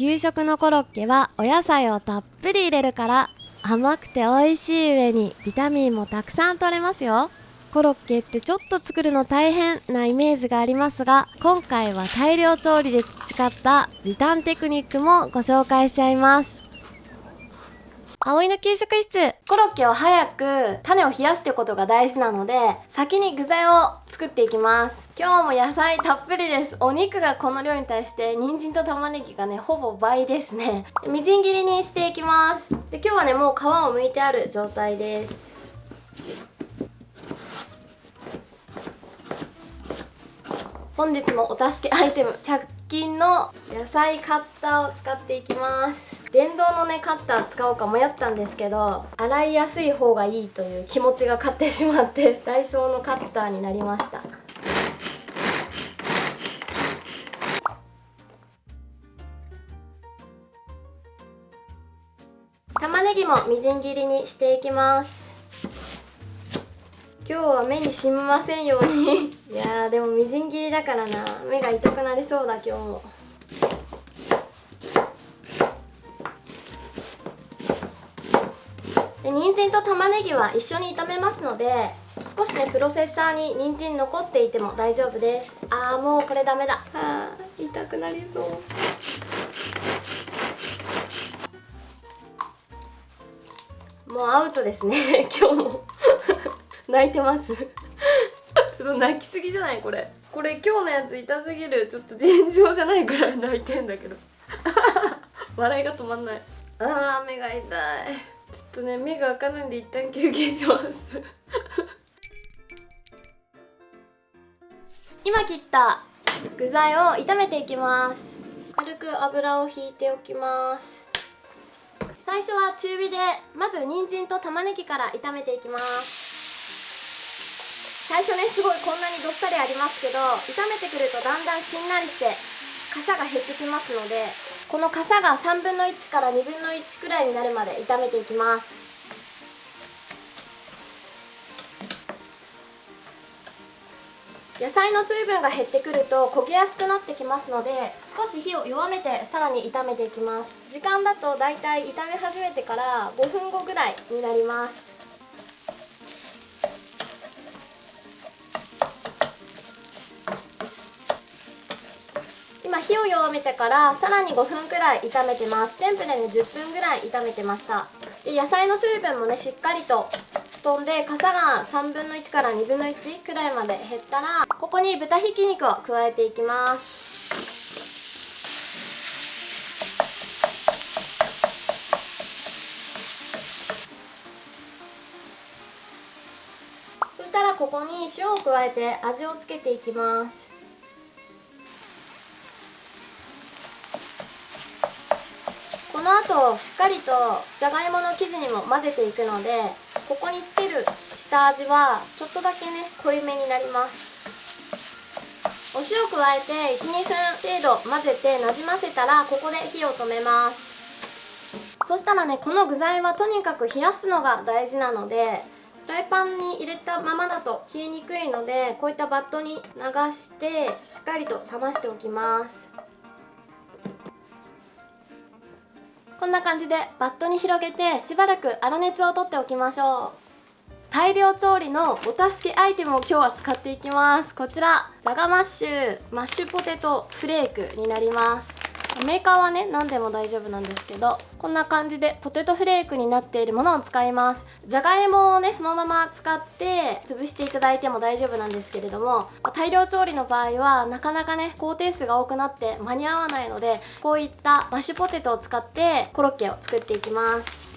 給食のコロッケはお野菜をたっぷり入れるから甘くて美味しい上にビタミンもたくさん取れますよ。コロッケってちょっと作るの大変なイメージがありますが今回は大量調理で培った時短テクニックもご紹介しちゃいます。葵の給食室。コロッケを早く種を冷やすってことが大事なので先に具材を作っていきます。今日も野菜たっぷりです。お肉がこの量に対して人参と玉ねぎがねほぼ倍ですね。みじん切りにしていきます。で今日はねもう皮を剥いてある状態です。本日もお助けアイテム100均の野菜カッターを使っていきます。電動のねカッター使おうか迷ったんですけど洗いやすい方がいいという気持ちが勝ってしまって ダイソーのカッターになりました。玉ねぎもみじん切りにしていきます。今日は目にしみませんように。いやでもみじん切りだからな。目が痛くなりそうだ今日も。で人参と玉ねぎは一緒に炒めますので少しねプロセッサーに人参残っていても大丈夫です。あーもうこれダメだ。あー痛くなりそう。もうアウトですね。今日も。泣いてます。ちょっと泣きすぎじゃないこれ。これ今日のやつ痛すぎる。ちょっと尋常じゃないぐらい泣いてんだけど。笑いが止まんない。あー目が痛いちょっとね目が開かないんで一旦休憩します。今切った具材を炒めていきます。軽く油を引いておきます。最初は中火でまず人参と玉ねぎから炒めていきます。最初ねすごいこんなにどっさりありますけど炒めてくるとだんだんしんなりして傘が減ってきますのでこの傘が3分の1から2分の1くらいになるまで炒めていきます。野菜の水分が減ってくると焦げやすくなってきますので少し火を弱めてさらに炒めていきます。時間だとだいたい炒め始めてから5分後ぐらいになります。今火を弱めてからさらに5分くらい炒めてます。全部でね10分ぐらい炒めてました。で野菜の水分もねしっかりと飛んで傘が3分の1から2分の1くらいまで減ったらここに豚ひき肉を加えていきます。そしたらここに塩を加えて味をつけていきます。後しっかりとじゃがいもの生地にも混ぜていくのでここにつける下味はちょっとだけね濃いめになります。お塩加えて12分程度混ぜてなじませたらここで火を止めます。そしたらねこの具材はとにかく冷やすのが大事なのでフライパンに入れたままだと冷えにくいのでこういったバットに流してしっかりと冷ましておきます。こんな感じでバットに広げてしばらく粗熱を取っておきましょう。大量調理のお助けアイテムを今日は使っていきます。こちらじゃがマッシュマッシュポテトフレークになります。メーカーはね何でも大丈夫なんですけどこんな感じでポテトフレークになっているものを使います。じゃがいもをねそのまま使って潰していただいても大丈夫なんですけれども大量調理の場合はなかなかね工程数が多くなって間に合わないのでこういったマッシュポテトを使ってコロッケを作っていきます。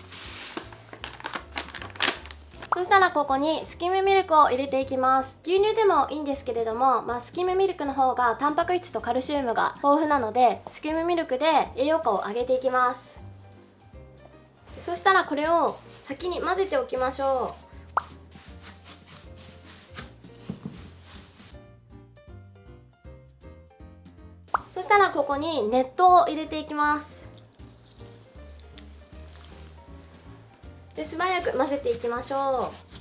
そしたらここにスキムミルクを入れていきます。牛乳でもいいんですけれども、まあ、スキムミルクの方がタンパク質とカルシウムが豊富なのでスキムミルクで栄養価を上げていきます。そしたらこれを先に混ぜておきましょう。そしたらここに熱湯を入れていきます。で素早く混ぜていきましょう。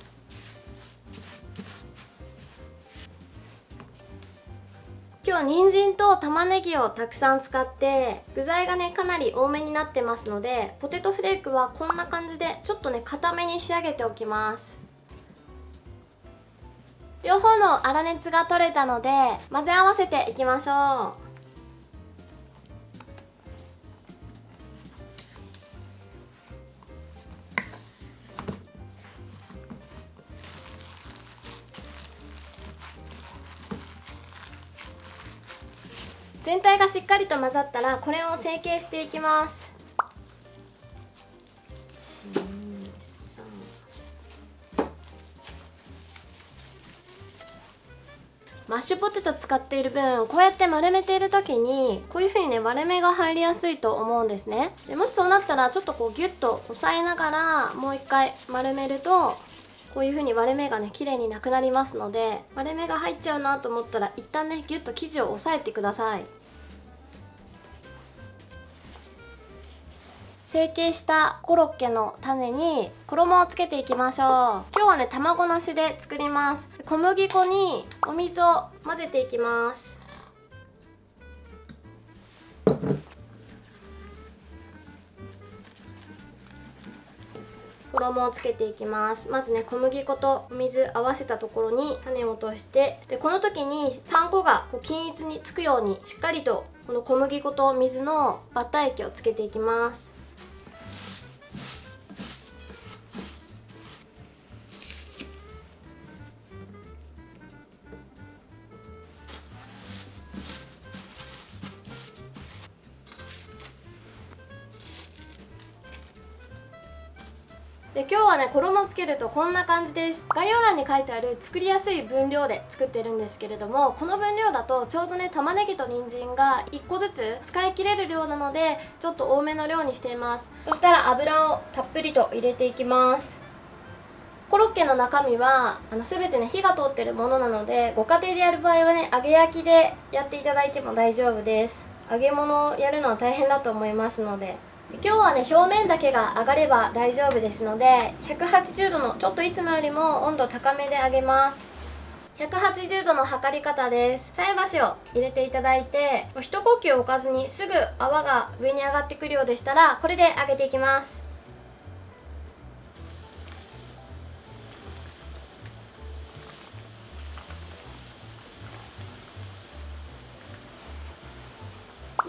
今日人参と玉ねぎをたくさん使って具材がねかなり多めになってますのでポテトフレークはこんな感じでちょっとね固めに仕上げておきます。両方の粗熱が取れたので混ぜ合わせていきましょう。全体がしっかりと混ざったらこれを成形していきます。マッシュポテト使っている分こうやって丸めている時にこういう風にね割れ目が入りやすいと思うんですね。でもしそうなったらちょっとこうギュッと押さえながらもう一回丸めるとこういう風に割れ目がね綺麗になくなりますので割れ目が入っちゃうなと思ったら一旦ねギュッと生地を押さえてください。成形したコロッケの種に衣をつけていきましょう。今日はね卵なしで作ります。小麦粉にお水を混ぜていきます。衣をつけていきます。まずね小麦粉とお水合わせたところに種を落としてでこの時にパン粉がこう均一につくようにしっかりとこの小麦粉と水のバッター液をつけていきます。で今日はね衣をつけるとこんな感じです。概要欄に書いてある作りやすい分量で作ってるんですけれどもこの分量だとちょうどね玉ねぎと人参が1個ずつ使い切れる量なのでちょっと多めの量にしています。そしたら油をたっぷりと入れていきます。コロッケの中身はあの全てね火が通ってるものなのでご家庭でやる場合はね揚げ焼きでやっていただいても大丈夫です。揚げ物をやるのは大変だと思いますので。今日はね表面だけが上がれば大丈夫ですので180度のちょっといつもよりも温度高めで揚げます。180度の測り方です。菜箸を入れていただいて一呼吸置かずにすぐ泡が上に上がってくるようでしたらこれで揚げていきます。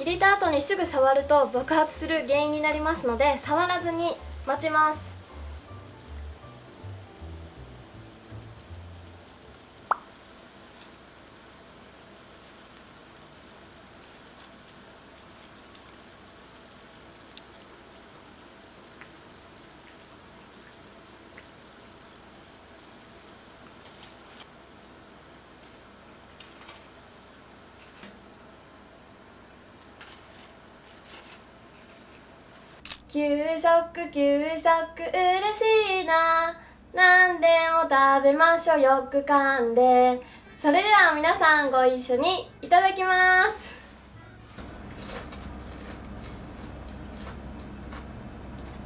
入れた後にすぐ触ると爆発する原因になりますので触らずに待ちます。給食給食嬉しいな。何でも食べましょう。よく噛んで。それでは皆さんご一緒にいただきます。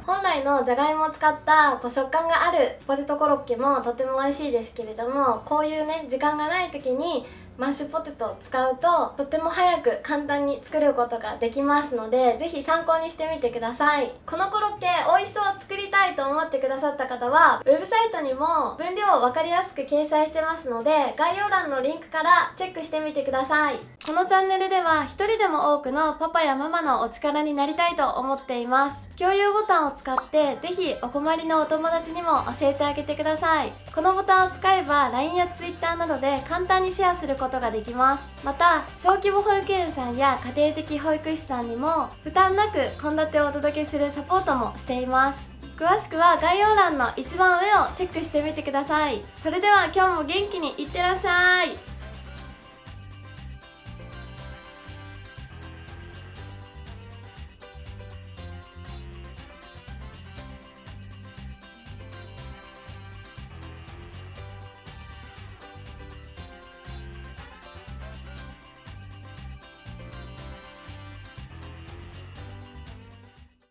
本来のじゃがいもを使ったこう食感があるポテトコロッケもとても美味しいですけれどもこういうね時間がない時にマッシュポテトを使うととっても早く簡単に作ることができますのでぜひ参考にしてみてください。このコロッケ美味しそう作りたいと思ってくださった方はウェブサイトにも分量を分かりやすく掲載してますので概要欄のリンクからチェックしてみてください。このチャンネルでは一人でも多くのパパやママのお力になりたいと思っています。共有ボタンを使ってぜひお困りのお友達にも教えてあげてください。このボタンを使えば LINE や Twitter などで簡単にシェアすることことができます。また小規模保育園さんや家庭的保育士さんにも負担なく献立をお届けするサポートもしています。詳しくは概要欄の一番上をチェックしてみてください。それでは今日も元気にいってらっしゃい。